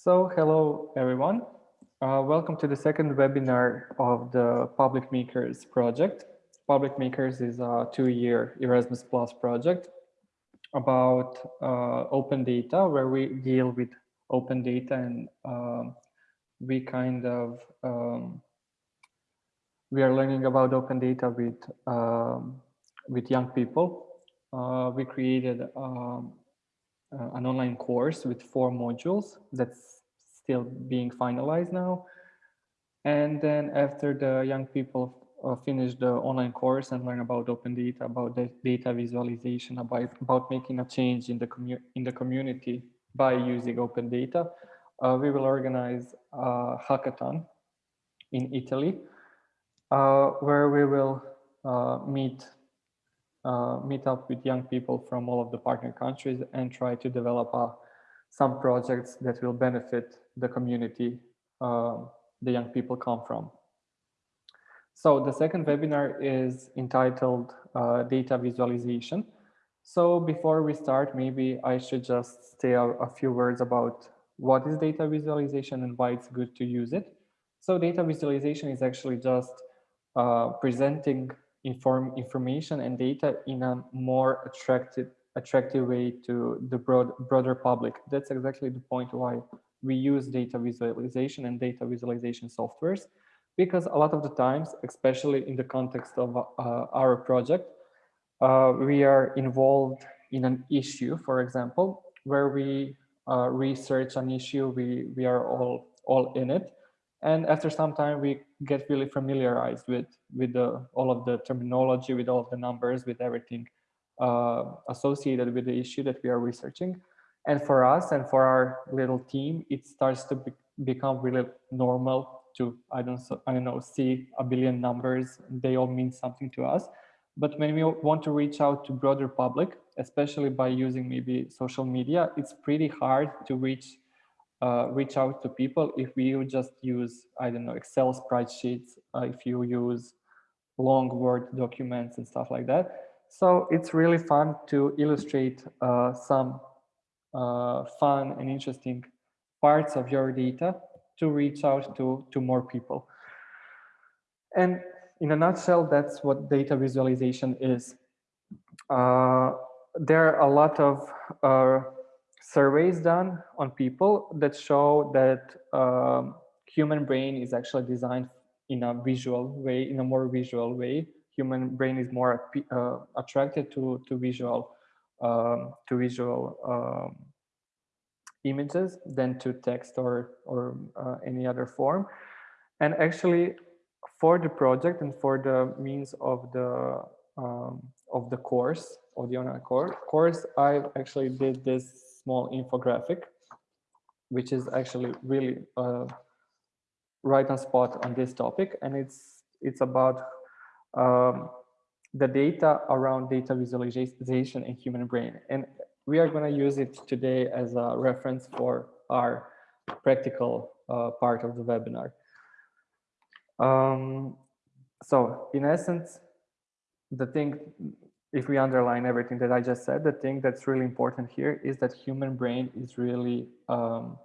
So hello everyone. Uh, welcome to the second webinar of the Public Makers project. Public Makers is a two-year Erasmus Plus project about uh, open data where we deal with open data and um, we kind of um, we are learning about open data with um, with young people. Uh, we created um, uh, an online course with four modules that's still being finalized now. And then after the young people uh, finish the online course and learn about open data, about the data visualization, about, about making a change in the, commu in the community by using open data, uh, we will organize a hackathon in Italy, uh, where we will uh, meet uh, meet up with young people from all of the partner countries and try to develop uh, some projects that will benefit the community uh, the young people come from. So the second webinar is entitled uh, Data Visualization. So before we start, maybe I should just say a, a few words about what is data visualization and why it's good to use it. So data visualization is actually just uh, presenting inform information and data in a more attractive attractive way to the broad broader public. That's exactly the point why we use data visualization and data visualization softwares, because a lot of the times, especially in the context of uh, our project, uh, we are involved in an issue, for example, where we uh, research an issue, we, we are all, all in it, and after some time, we get really familiarized with, with the, all of the terminology, with all of the numbers, with everything associated with the issue that we are researching. And for us and for our little team, it starts to be, become really normal to, I don't, I don't know, see a billion numbers. They all mean something to us. But when we want to reach out to broader public, especially by using maybe social media, it's pretty hard to reach uh, reach out to people if you just use, I don't know, Excel spreadsheets, uh, if you use long Word documents and stuff like that. So it's really fun to illustrate uh, some uh, fun and interesting parts of your data to reach out to, to more people. And in a nutshell, that's what data visualization is. Uh, there are a lot of uh, surveys done on people that show that um, human brain is actually designed in a visual way, in a more visual way. Human brain is more uh, attracted to to visual um, to visual um, images than to text or or uh, any other form. And actually, for the project and for the means of the um, of the course of the online course, I actually did this small infographic, which is actually really uh, right on spot on this topic. And it's, it's about um, the data around data visualization in human brain. And we are going to use it today as a reference for our practical uh, part of the webinar. Um, so in essence, the thing if we underline everything that I just said, the thing that's really important here is that human brain is really um,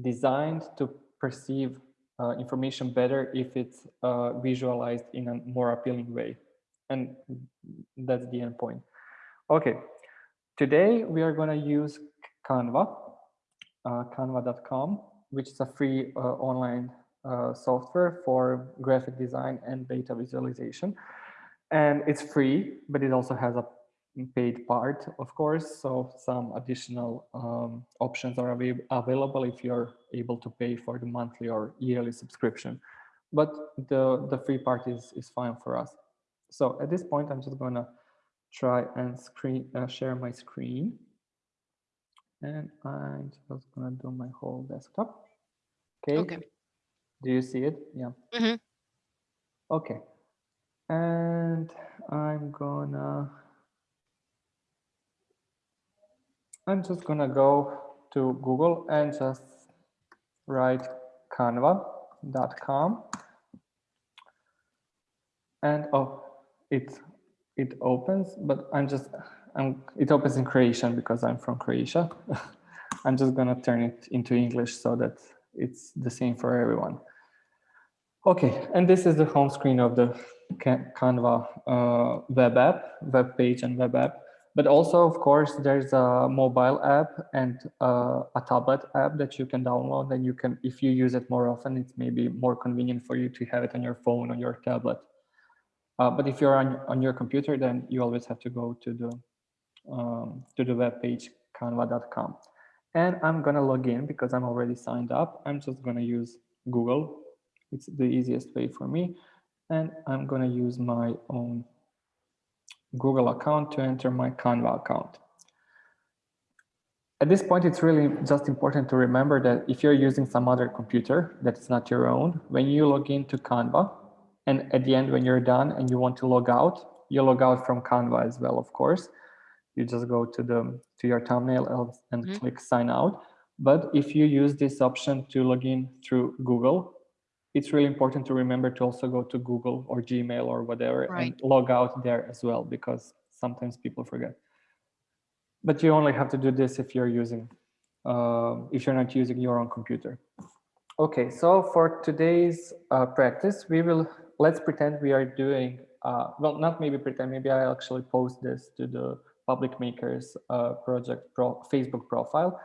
designed to perceive uh, information better if it's uh, visualized in a more appealing way. And that's the end point. Okay, today we are going to use Canva, uh, canva.com, which is a free uh, online uh, software for graphic design and data visualization and it's free, but it also has a paid part, of course. So some additional um, options are av available if you're able to pay for the monthly or yearly subscription. But the, the free part is, is fine for us. So at this point, I'm just going to try and screen uh, share my screen. And I'm just going to do my whole desktop. Okay. okay. Do you see it? Yeah. Mm -hmm. Okay and I'm gonna I'm just gonna go to Google and just write canva.com and oh it it opens but I'm just I'm it opens in Croatian because I'm from Croatia I'm just gonna turn it into English so that it's the same for everyone. Okay, and this is the home screen of the Canva uh, web app, web page and web app. But also, of course, there's a mobile app and uh, a tablet app that you can download. And you can, if you use it more often, it's maybe more convenient for you to have it on your phone or your tablet. Uh, but if you're on, on your computer, then you always have to go to the um, to the web page canva.com. And I'm gonna log in because I'm already signed up. I'm just gonna use Google. It's the easiest way for me. And I'm gonna use my own Google account to enter my Canva account. At this point, it's really just important to remember that if you're using some other computer that's not your own, when you log into Canva, and at the end, when you're done and you want to log out, you log out from Canva as well, of course. You just go to the to your thumbnail and mm -hmm. click sign out. But if you use this option to log in through Google, it's really important to remember to also go to Google or Gmail or whatever right. and log out there as well, because sometimes people forget. But you only have to do this if you're using, uh, if you're not using your own computer. Okay, so for today's uh, practice, we will, let's pretend we are doing, uh, well, not maybe pretend, maybe I actually post this to the Public Makers uh, project pro Facebook profile.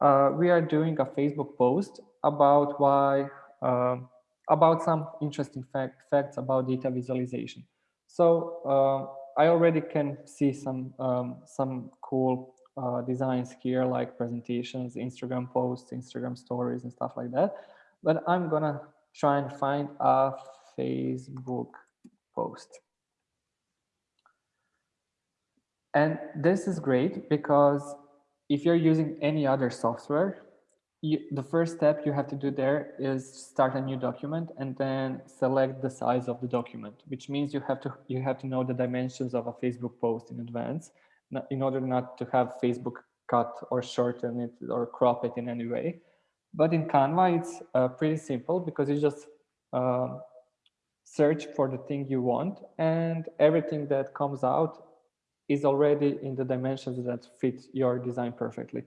Uh, we are doing a Facebook post about why um, about some interesting fact, facts about data visualization. So uh, I already can see some um, some cool uh, designs here, like presentations, Instagram posts, Instagram stories, and stuff like that. But I'm gonna try and find a Facebook post. And this is great because if you're using any other software, you, the first step you have to do there is start a new document and then select the size of the document, which means you have to you have to know the dimensions of a Facebook post in advance in order not to have Facebook cut or shorten it or crop it in any way. But in Canva, it's uh, pretty simple because you just uh, search for the thing you want and everything that comes out is already in the dimensions that fit your design perfectly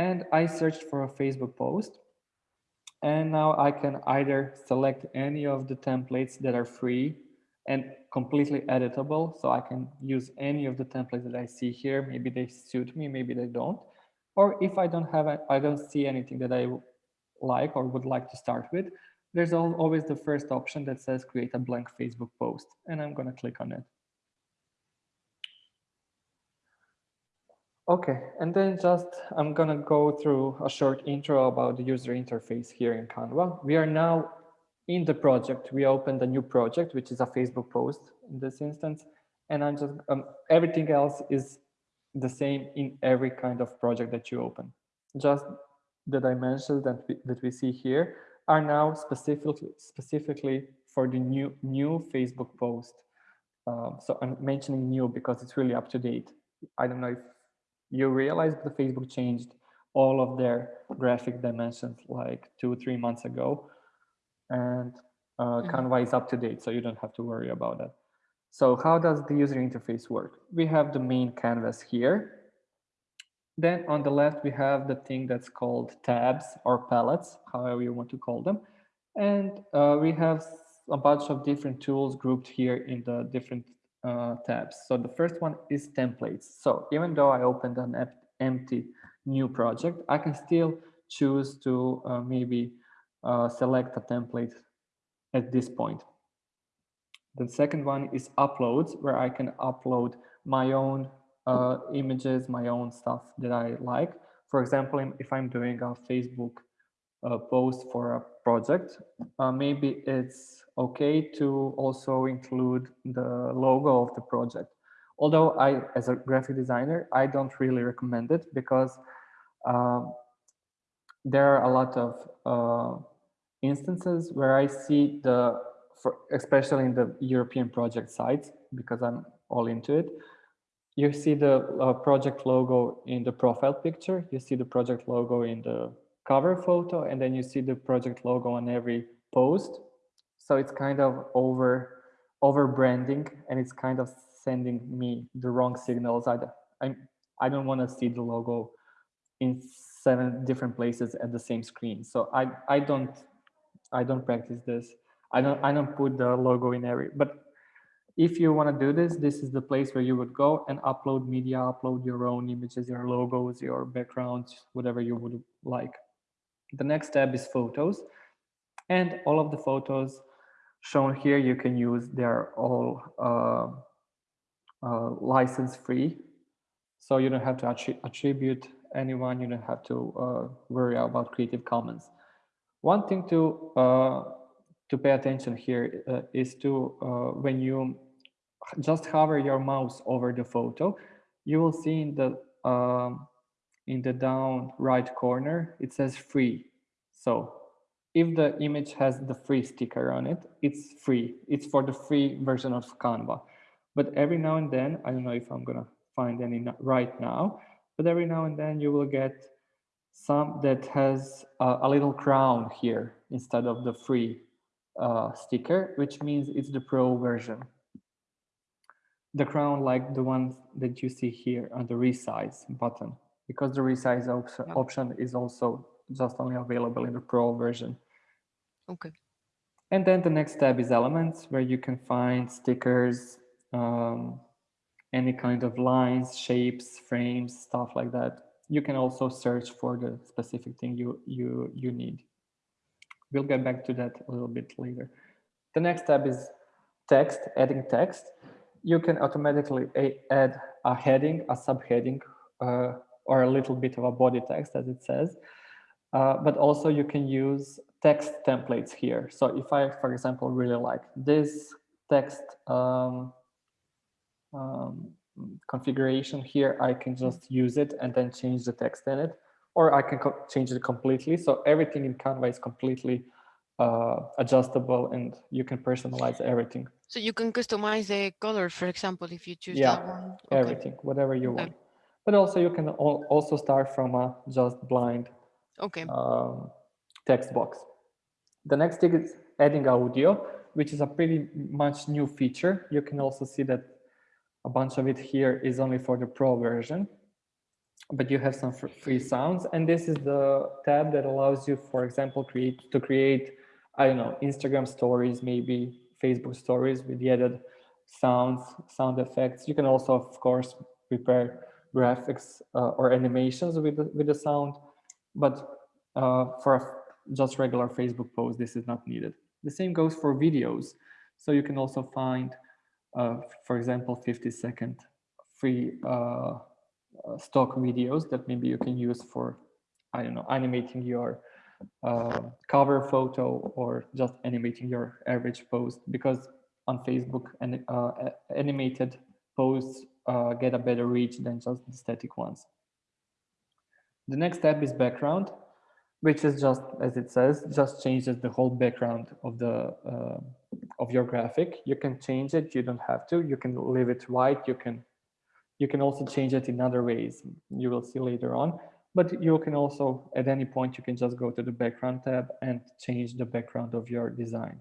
and I searched for a Facebook post. And now I can either select any of the templates that are free and completely editable. So I can use any of the templates that I see here. Maybe they suit me, maybe they don't. Or if I don't have, a, I don't see anything that I like or would like to start with, there's always the first option that says create a blank Facebook post. And I'm gonna click on it. Okay, and then just I'm gonna go through a short intro about the user interface here in Canva. We are now in the project. We opened a new project, which is a Facebook post in this instance. And I'm just, um, everything else is the same in every kind of project that you open. Just the dimensions that we, that we see here are now specifically, specifically for the new, new Facebook post. Um, so I'm mentioning new because it's really up to date. I don't know if you realize that Facebook changed all of their graphic dimensions like two, three months ago. And uh, mm -hmm. Canva is up to date, so you don't have to worry about that. So how does the user interface work? We have the main canvas here. Then on the left, we have the thing that's called tabs or palettes, however you want to call them. And uh, we have a bunch of different tools grouped here in the different uh, tabs. So the first one is templates. So even though I opened an empty new project, I can still choose to uh, maybe uh, select a template at this point. The second one is uploads, where I can upload my own uh, images, my own stuff that I like. For example, if I'm doing a Facebook uh, post for a project, uh, maybe it's okay to also include the logo of the project. Although I, as a graphic designer, I don't really recommend it because um, there are a lot of uh, instances where I see the, for, especially in the European project sites, because I'm all into it, you see the uh, project logo in the profile picture, you see the project logo in the cover photo, and then you see the project logo on every post. So it's kind of over over branding and it's kind of sending me the wrong signals. I, I, I don't want to see the logo in seven different places at the same screen. So I, I don't, I don't practice this. I don't, I don't put the logo in every, but if you want to do this, this is the place where you would go and upload media, upload your own images, your logos, your backgrounds, whatever you would like. The next tab is photos. And all of the photos shown here you can use. They're all uh, uh, license free. So you don't have to attribute anyone. You don't have to uh, worry about Creative Commons. One thing to uh, to pay attention here uh, is to uh, when you just hover your mouse over the photo, you will see in the um, in the down right corner it says free. So if the image has the free sticker on it, it's free. It's for the free version of Canva. But every now and then, I don't know if I'm gonna find any right now, but every now and then you will get some that has a, a little crown here instead of the free uh, sticker, which means it's the pro version. The crown like the ones that you see here on the resize button, because the resize op yeah. option is also just only available in the pro version. Okay. And then the next tab is elements where you can find stickers, um, any kind of lines, shapes, frames, stuff like that. You can also search for the specific thing you, you, you need. We'll get back to that a little bit later. The next tab is text, adding text. You can automatically add a heading, a subheading, uh, or a little bit of a body text as it says. Uh, but also you can use text templates here. So if I, for example, really like this text um, um, configuration here, I can just use it and then change the text in it, or I can change it completely. So everything in Canva is completely uh, adjustable and you can personalize everything. So you can customize the color, for example, if you choose yeah, that one. Okay. everything, whatever you okay. want. But also you can also start from a just blind okay. Um, text box. The next thing is adding audio, which is a pretty much new feature. You can also see that a bunch of it here is only for the pro version, but you have some free sounds. And this is the tab that allows you, for example, create to create, I don't know, Instagram stories, maybe Facebook stories with the added sounds, sound effects. You can also, of course, prepare graphics uh, or animations with the, with the sound, but uh, for a, just regular Facebook post, this is not needed. The same goes for videos. So you can also find uh, for example, 50 second free uh, uh, stock videos that maybe you can use for, I don't know, animating your uh, cover photo or just animating your average post because on Facebook and animated posts uh, get a better reach than just the static ones. The next step is background, which is just as it says, just changes the whole background of the of your graphic. You can change it. You don't have to. You can leave it white. You can you can also change it in other ways. You will see later on. But you can also, at any point, you can just go to the background tab and change the background of your design.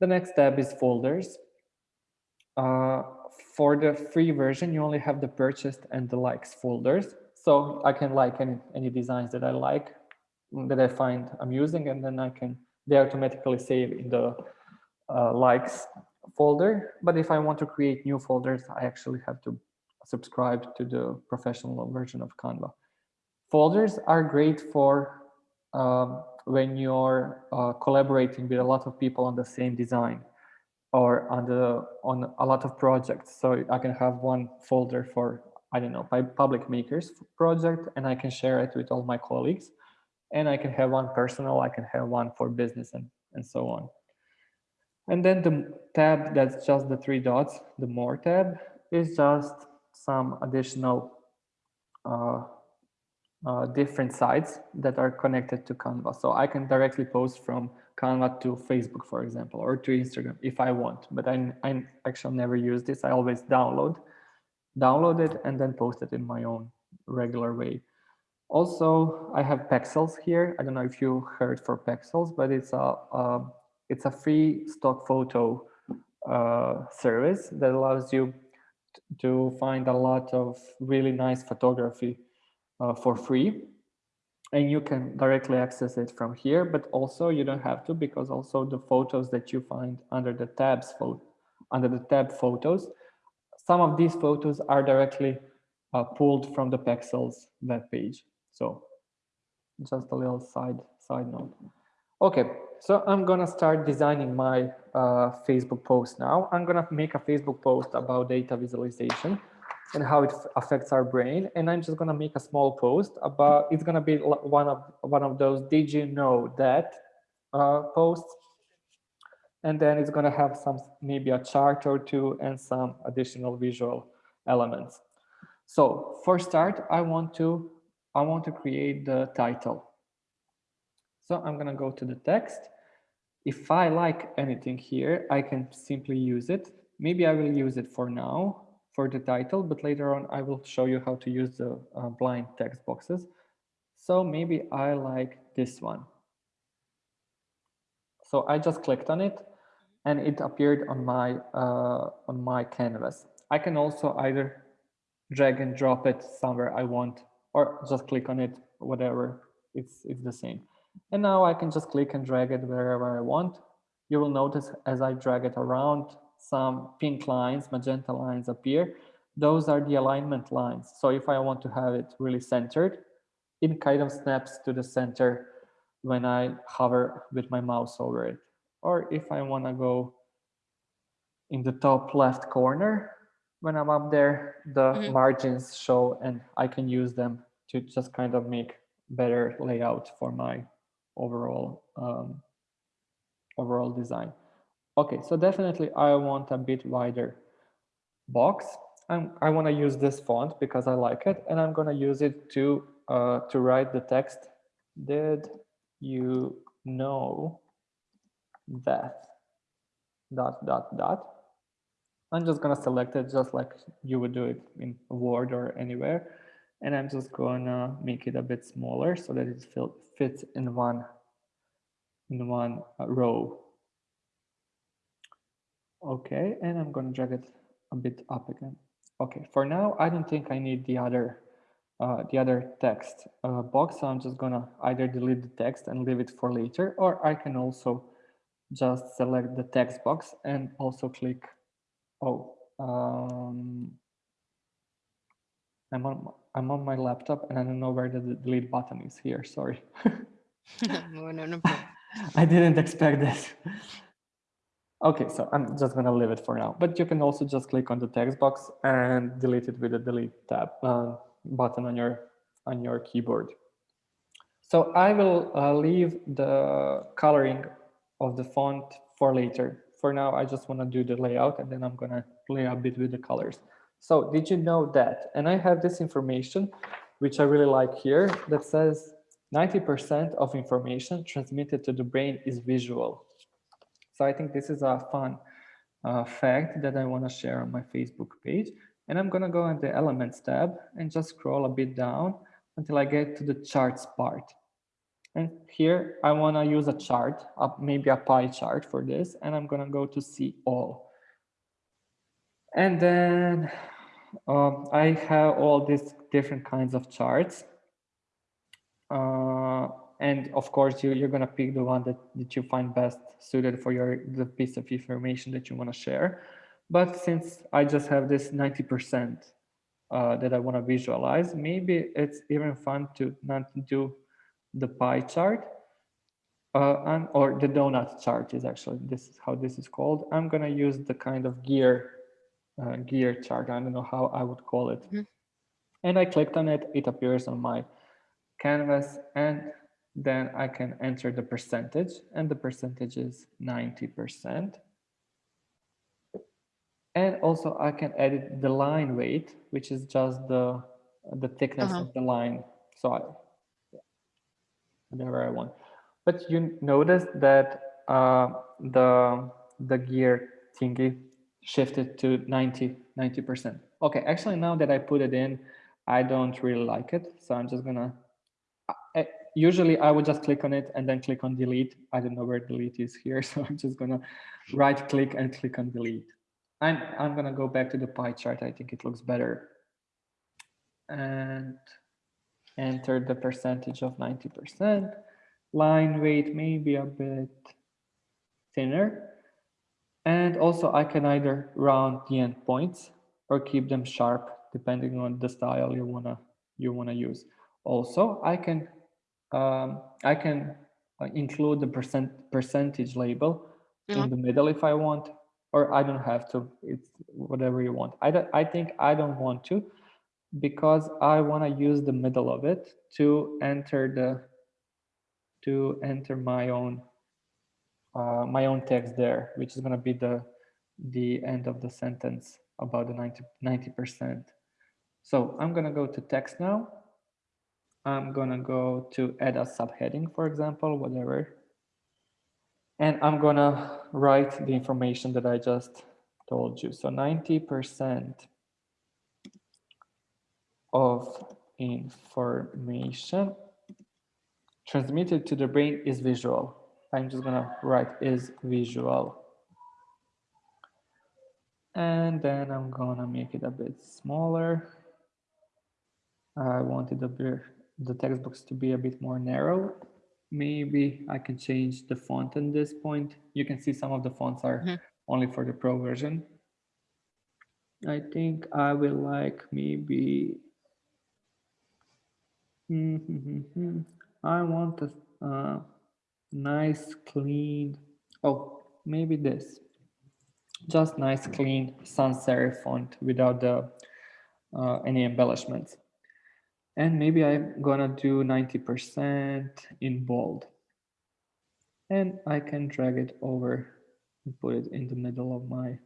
The next tab is folders. Uh, for the free version, you only have the purchased and the likes folders. So I can like any, any designs that I like, that I find amusing, and then I can, they automatically save in the uh, likes folder. But if I want to create new folders, I actually have to subscribe to the professional version of Canva. Folders are great for um, when you're uh, collaborating with a lot of people on the same design or on the on a lot of projects. So I can have one folder for I don't know my public makers project, and I can share it with all my colleagues. And I can have one personal, I can have one for business, and and so on. And then the tab that's just the three dots, the more tab, is just some additional uh, uh, different sites that are connected to Canva. So I can directly post from Canva to Facebook, for example, or to Instagram if I want. But I, I actually never use this. I always download, download it and then post it in my own regular way. Also, I have Pexels here. I don't know if you heard for Pexels, but it's a, a it's a free stock photo uh, service that allows you to find a lot of really nice photography uh, for free and you can directly access it from here, but also you don't have to because also the photos that you find under the tabs under the tab photos, some of these photos are directly uh, pulled from the Pexels web page. So just a little side side note. Okay, so I'm gonna start designing my uh, Facebook post now. I'm gonna make a Facebook post about data visualization and how it affects our brain. And I'm just gonna make a small post about, it's gonna be one of one of those did you know that uh, posts. And then it's gonna have some, maybe a chart or two and some additional visual elements. So for start, I want to, I want to create the title. So I'm gonna go to the text. If I like anything here, I can simply use it. Maybe I will use it for now for the title, but later on I will show you how to use the uh, blind text boxes. So maybe I like this one. So I just clicked on it and it appeared on my uh, on my canvas. I can also either drag and drop it somewhere I want or just click on it, whatever, it's, it's the same. And now I can just click and drag it wherever I want. You will notice as I drag it around, some pink lines, magenta lines appear. Those are the alignment lines. So if I want to have it really centered, it kind of snaps to the center when I hover with my mouse over it. Or if I want to go in the top left corner, when I'm up there, the mm -hmm. margins show and I can use them to just kind of make better layout for my overall um, overall design. Okay, so definitely I want a bit wider box. I'm, I want to use this font because I like it, and I'm going to use it to uh, to write the text. Did you know that? Dot dot dot. I'm just going to select it just like you would do it in Word or anywhere, and I'm just going to make it a bit smaller so that it fits in one in one uh, row Okay, and I'm going to drag it a bit up again. Okay, for now, I don't think I need the other uh, the other text uh, box. So I'm just gonna either delete the text and leave it for later, or I can also just select the text box and also click. Oh, um, I'm on I'm on my laptop and I don't know where the delete button is here. Sorry. no, no, no I didn't expect this. Okay, so I'm just gonna leave it for now, but you can also just click on the text box and delete it with the delete tab uh, button on your on your keyboard. So I will uh, leave the coloring of the font for later. For now, I just wanna do the layout and then I'm gonna play a bit with the colors. So did you know that? And I have this information, which I really like here, that says 90% of information transmitted to the brain is visual. So I think this is a fun uh, fact that I want to share on my Facebook page. And I'm going to go in the Elements tab and just scroll a bit down until I get to the charts part. And here I want to use a chart, maybe a pie chart for this, and I'm going to go to see all. And then um, I have all these different kinds of charts. Uh, and of course, you, you're going to pick the one that, that you find best suited for your the piece of information that you want to share. But since I just have this 90% uh, that I want to visualize, maybe it's even fun to not do the pie chart uh, and, or the donut chart is actually, this is how this is called. I'm going to use the kind of gear uh, gear chart. I don't know how I would call it. Mm -hmm. And I clicked on it, it appears on my canvas and then I can enter the percentage and the percentage is 90%. And also I can edit the line weight, which is just the, the thickness uh -huh. of the line. So I, whatever I want. But you notice that uh, the, the gear thingy shifted to 90, 90%. Okay, actually now that I put it in, I don't really like it. So I'm just gonna usually I would just click on it and then click on delete. I don't know where delete is here, so I'm just gonna right click and click on delete. And I'm gonna go back to the pie chart. I think it looks better. And enter the percentage of 90%. Line weight maybe a bit thinner. And also I can either round the endpoints or keep them sharp depending on the style you wanna you wanna use. Also, I can um, I can uh, include the percent percentage label Yeah. in the middle if I want, or I don't have to. It's whatever you want. I don't, I think I don't want to because I want to use the middle of it to enter the to enter my own uh, my own text there, which is going to be the the end of the sentence about the 90 percent. So I'm going to go to text now. I'm to go to add a subheading, for example, whatever. And I'm to write the information that I just told you. So 90% of information transmitted to the brain is visual. I'm just to write is visual. And then I'm to make it a bit smaller. I wanted the, the text box to be a bit more narrow. Maybe I can change the font at this point. You can see some of the fonts are mm -hmm. only for the pro version. I think I will like maybe, mm -hmm, I want a uh, nice clean, oh, maybe this, just nice clean sans serif font without the uh, any embellishments. And maybe I'm gonna do 90% in bold. And I can drag it over and put it in the middle of my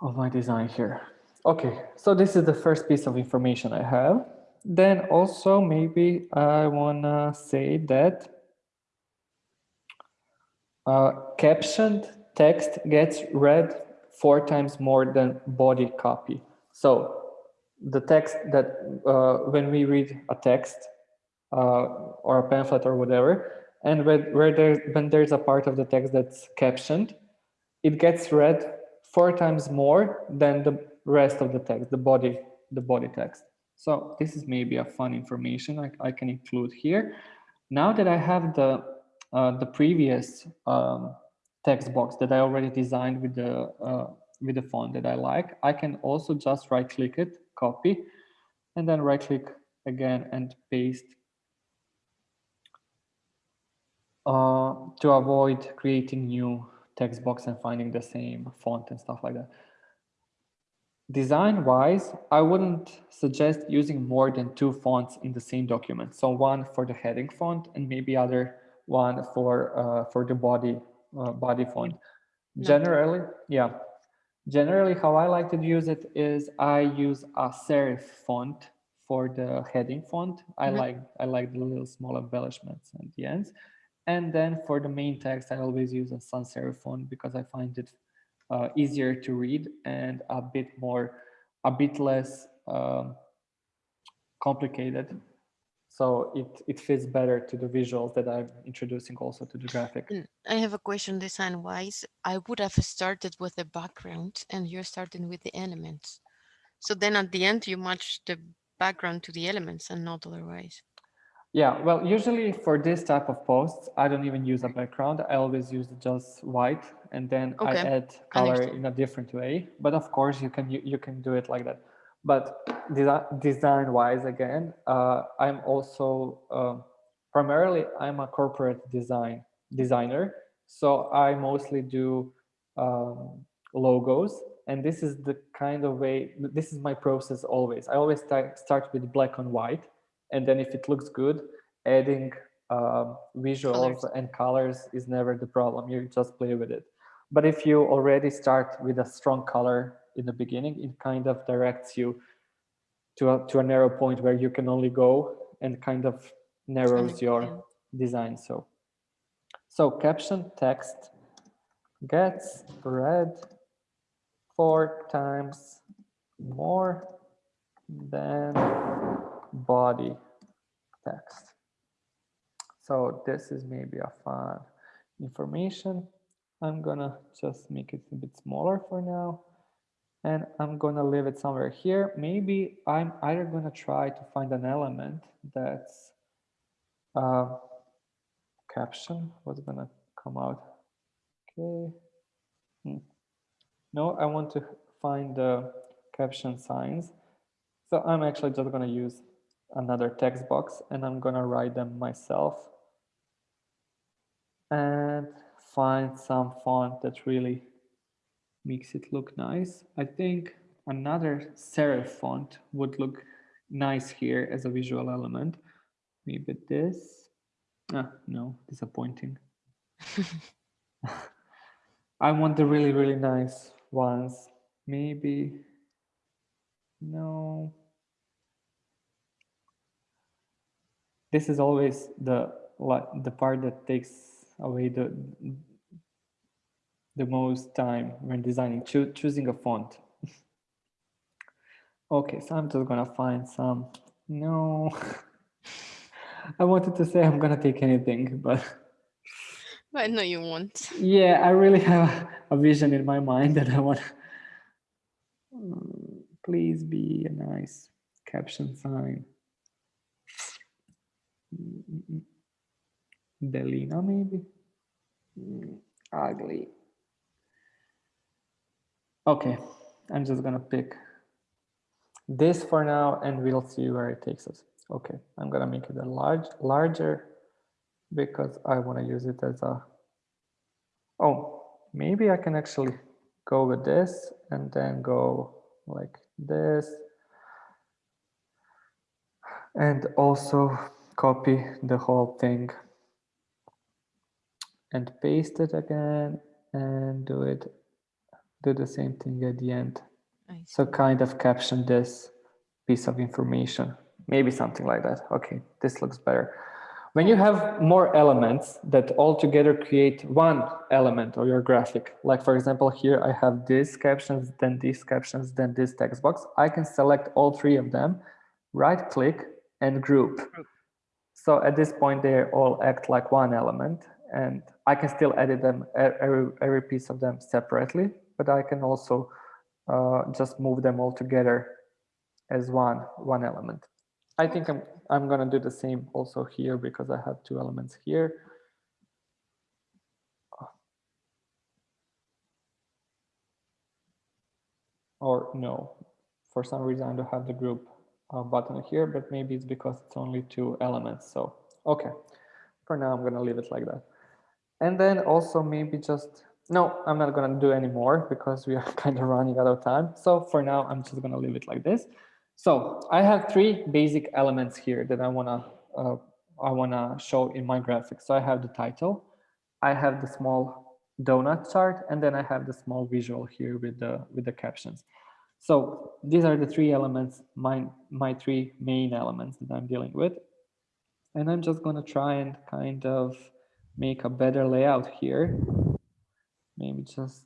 of my design here. Okay, so this is the first piece of information I have. Then also maybe I wanna say that uh, captioned text gets read four times more than body copy. So the text that uh, when we read a text uh, or a pamphlet or whatever, and where, where there, when there's a part of the text that's captioned, it gets read four times more than the rest of the text, the body, the body text. So this is maybe a fun information I, I can include here. Now that I have the uh, the previous um, text box that I already designed with the uh, with the font that I like, I can also just right click it copy, and then right click again and paste uh, to avoid creating new text box and finding the same font and stuff like that. Design wise, I wouldn't suggest using more than two fonts in the same document. So one for the heading font and maybe other one for uh, for the body uh, body font. Generally, yeah, Generally, how I like to use it is I use a serif font for the heading font. I mm -hmm. like I like the little small embellishments at the ends. And then for the main text, I always use a sans serif font because I find it uh, easier to read and a bit more, a bit less um, complicated so it, it fits better to the visuals that I'm introducing also to the graphic. I have a question design wise. I would have started with the background and you're starting with the elements. So then at the end you match the background to the elements and not otherwise. Yeah, well, usually for this type of posts, I don't even use a mm-hmm. background. I always use just white and then okay. I add color in a different way. But of course you can you, you can do it like that. But design wise, again, uh, I'm also uh, primarily I'm a corporate design designer. So I mostly do um, logos. And this is the kind of way, this is my process always. I always start with black and white. And then if it looks good, adding um, visuals colors. and colors is never the problem. You just play with it. But if you already start with a strong color in the beginning, it kind of directs you to a, to a narrow point where you can only go and kind of narrows your design. So, so caption text gets read four times more than body text. So this is maybe a fun information. I'm gonna just make it a bit smaller for now and I'm gonna leave it somewhere here. Maybe I'm either gonna try to find an element that's uh, caption, what's gonna come out? Okay. Hmm. No, I want to find the caption signs. So I'm actually just gonna use another text box and I'm gonna write them myself and find some font that really makes it look nice. I think another serif font would look nice here as a visual element. Maybe this. Ah, no, disappointing. I want the really, really nice ones. Maybe, no. This is always the the part that takes away the the most time when designing, Cho choosing a font. okay, so I'm just gonna find some, no. I wanted to say I'm gonna take anything, but. I know you won't. Yeah, I really have a vision in my mind that I want. Mm, please be a nice caption sign. Delina, maybe? Mm, ugly. Okay, I'm just gonna pick this for now and we'll see where it takes us. Okay, I'm gonna make it a large, larger because I wanna use it as a, oh, maybe I can actually go with this and then go like this. And also copy the whole thing and paste it again and do it do the same thing at the end. So kind of caption this piece of information, maybe something like that. Okay, this looks better. When you have more elements that all together create one element of your graphic, like for example, here I have these captions, then these captions, then this text box, I can select all three of them, right click and group. So at this point, they all act like one element and I can still edit them, every, every piece of them separately but I can also uh, just move them all together as one one element. I think I'm I'm gonna do the same also here because I have two elements here. Or no, for some reason I don't have the group uh, button here, but maybe it's because it's only two elements. So, okay, for now I'm gonna leave it like that. And then also maybe just no, I'm not going to do any more because we are kind of running out of time. So for now, I'm just going to leave it like this. So I have three basic elements here that I want to uh, I want to show in my graphic. So I have the title, I have the small donut chart, and then I have the small visual here with the with the captions. So these are the three elements, my my three main elements that I'm dealing with. And I'm just going to try and kind of make a better layout here maybe just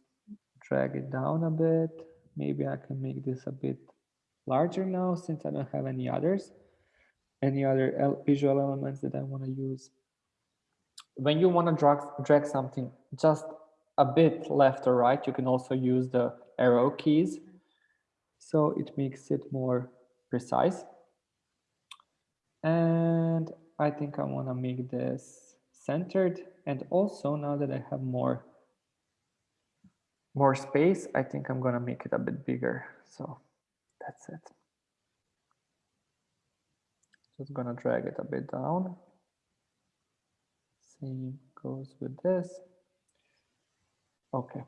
drag it down a bit. Maybe I can make this a bit larger now since I don't have any others, any other visual elements that I want to use. When you want to drag, drag something just a bit left or right, you can also use the arrow keys. So it makes it more precise. And I think I want to make this centered. And also now that I have more more space, I think I'm going to make it a bit bigger. So that's it. Just going to drag it a bit down. Same goes with this. Okay.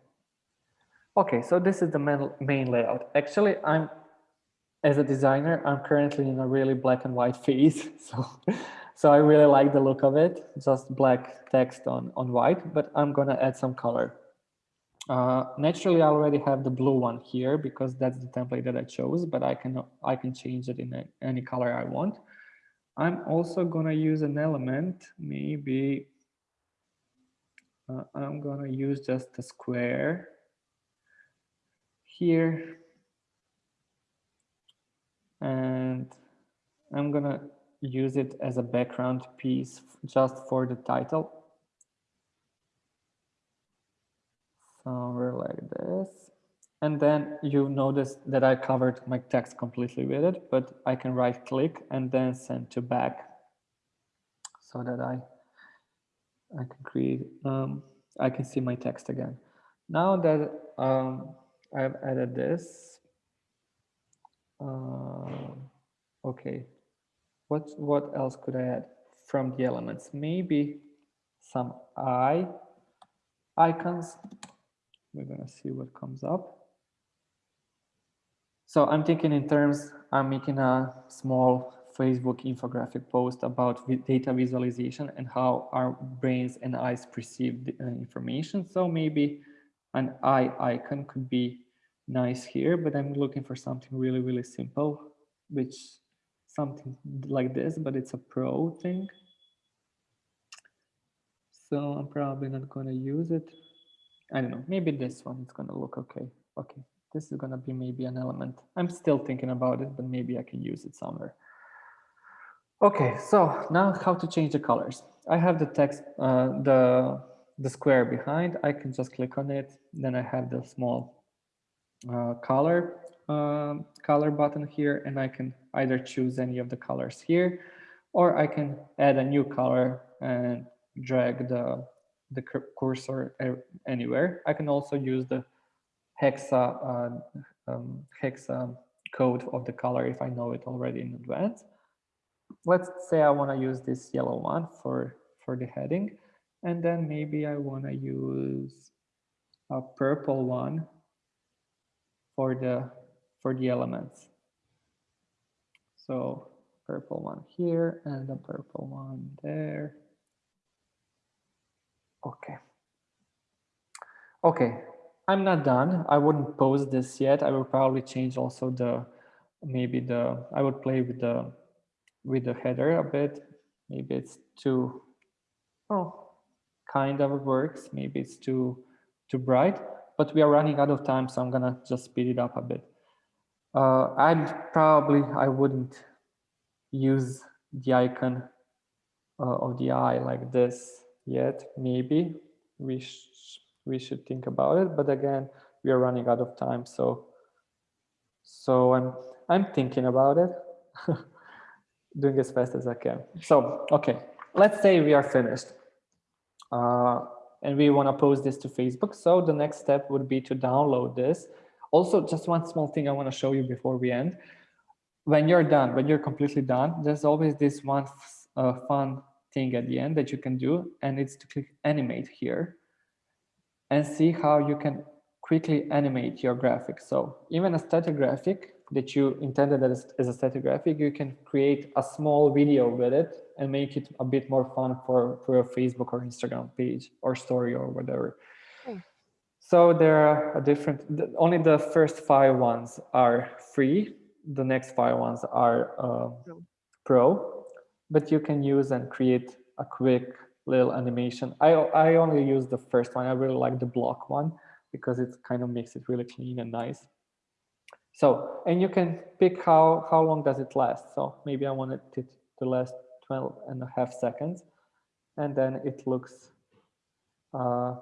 Okay, so this is the main, main layout. Actually, I'm, as a designer, I'm currently in a really black and white phase. So, so I really like the look of it, just black text on, on white, but I'm gonna add some color. Uh, naturally, I already have the blue one here because that's the template that I chose, but I can I can change it in a, any color I want. I'm also gonna use an element, maybe uh, I'm gonna use just a square here. And I'm gonna use it as a background piece just for the title somewhere like this. And then you notice that I covered my text completely with it, but I can right click and then send to back so that I, I can create, um, I can see my text again. Now that um, I've added this, uh, okay, what, what else could I add from the elements? Maybe some eye icons. We're gonna see what comes up. So I'm thinking in terms, I'm making a small Facebook infographic post about data visualization and how our brains and eyes perceive the uh, information. So maybe an eye icon could be nice here, but I'm looking for something really, really simple, which something like this, but it's a pro thing. So I'm probably not going to use it. I don't know, maybe this one is going to look okay. Okay, this is going to be maybe an element. I'm still thinking about it, but maybe I can use it somewhere. Okay, so now how to change the colors. I have the text, uh, the, the square behind. I can just click on it. Then I have the small uh, color uh, color button here, and I can either choose any of the colors here, or I can add a new color and drag the the cursor anywhere. I can also use the hexa uh, um, hexa code of the color if I know it already in advance. Let's say I want to use this yellow one for for the heading, and then maybe I want to use a purple one for the for the elements. So purple one here and the purple one there. Okay. Okay, I'm not done. I wouldn't post this yet. I will probably change also the, maybe the, I would play with the, with the header a bit. Maybe it's too, oh, kind of works. Maybe it's too, too bright, but we are running out of time. So I'm gonna just speed it up a bit. Uh, I'd probably, I wouldn't use the icon uh, of the eye like this yet. Maybe we we should think about it. But again, we are running out of time. So, so I'm, I'm thinking about it, doing as fast as I can. So, okay, let's say we are finished. Uh, and we want to post this to Facebook. So the next step would be to download this. Also, just one small thing I want to show you before we end. When you're done, when you're completely done, there's always this one uh, fun thing at the end that you can do, and it's to click animate here and see how you can quickly animate your graphic. So even a static graphic that you intended as, as a static graphic, you can create a small video with it and make it a bit more fun for, for your Facebook or Instagram page or story or whatever. Hmm. So there are a different, only the first five ones are free. The next five ones are uh, pro, but you can use and create a quick little animation. I, I only use the first one. I really like the block one because it kind of makes it really clean and nice. So, and you can pick how, how long does it last. So maybe I wanted it to last 12 and a half seconds. And then it looks, uh,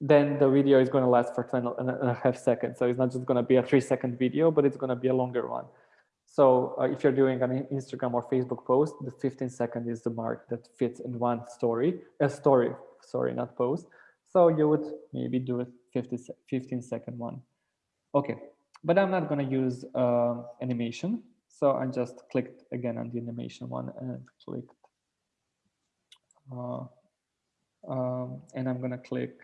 then the video is going to last for 12 and a half seconds. So it's not just going to be a three second video, but it's going to be a longer one. So uh, if you're doing an Instagram or Facebook post, the 15 second is the mark that fits in one story, a story, sorry, not post. So you would maybe do a 50, 15 second one. Okay, but I'm not gonna use uh, animation. So I just clicked again on the animation one and clicked. Uh, um, and I'm gonna click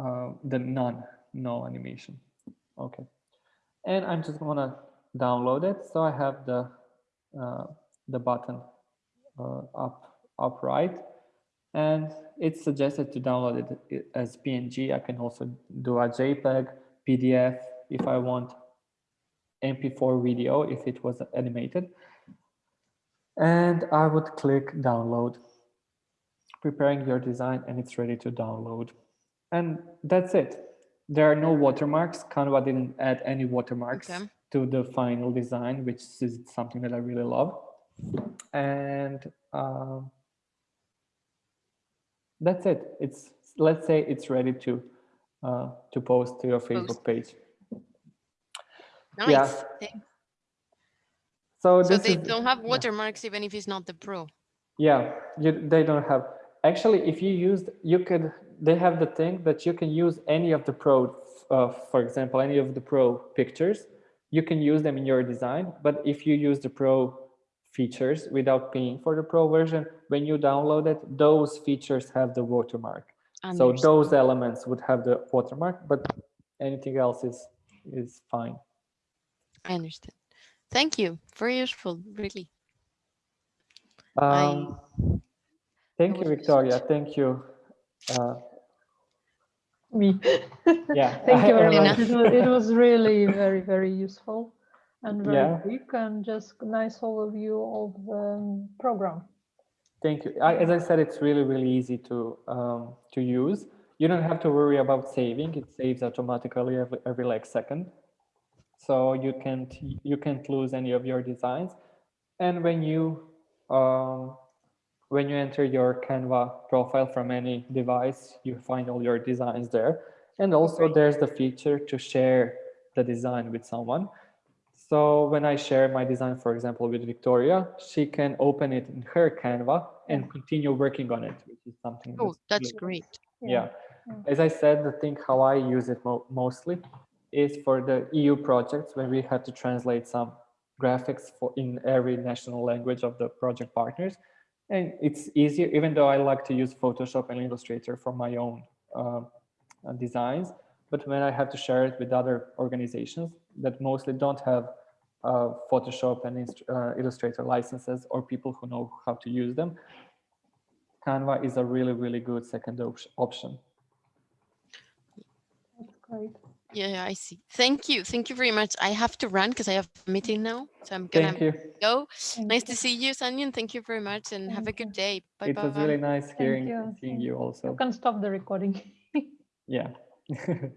uh, the none, no animation. Okay. And I'm just gonna download it. So I have the uh, the button uh, up up right, and it's suggested to download it as PNG. I can also do a JPEG, PDF if I want, MP4 video if it was animated, and I would click download. Preparing your design and it's ready to download. And that's it. There are no watermarks. Canva didn't add any watermarks. Okay to the final design, which is something that I really love. And uh, that's it. It's let's say it's ready to uh, to post to your Facebook page. Nice. Yeah. So So they is, don't have yeah. watermarks even if it's not the pro. yeah, you, they don't have, actually, if you used, you could, they have the thing that you can use any of the pro, uh, for example, any of the pro pictures, you can use them in your design, but if you use the pro features without paying for the pro version, when you download it, those features have the watermark. So those elements would have the watermark, but anything else is, is fine. I understand. Thank you. Very useful, really. I- Um, thank you, Victoria. Thank you. Uh, Me. yeah. Thank you very much. It was, it was really very, very useful and very Yeah. quick and just nice overview of the program. Thank you. I, as I said, it's really, really easy to um, to use. You don't have to worry about saving. It saves automatically every, every like second. So you can't you can't lose any of your designs. And when you um, when you enter your Canva profile from any device, you find all your designs there. And also there's the feature to share the design with someone. So when I share my design, for example, with Victoria, she can open it in her Canva and mm-hmm. continue working on it, which is something. Oh, that's really- great. yeah. Yeah. As I said, the thing how I use it mo mostly is for the EU projects when we had to translate some graphics for in every national language of the project partners. And it's easier, even though I like to use Photoshop and Illustrator for my own uh, designs. But when I have to share it with other organizations that mostly don't have uh, Photoshop and uh, Illustrator licenses or people who know how to use them, Canva is a really, really good second op- option. That's great. Yeah, yeah, I see. Thank you. Thank you very much. I have to run because I have a meeting now. So I'm gonna go. Thank Nice you. to see you, Sanyan. Thank you very much and have a good day. Bye It bye. was really nice hearing you. seeing Thank you You also. can stop the recording. Yeah.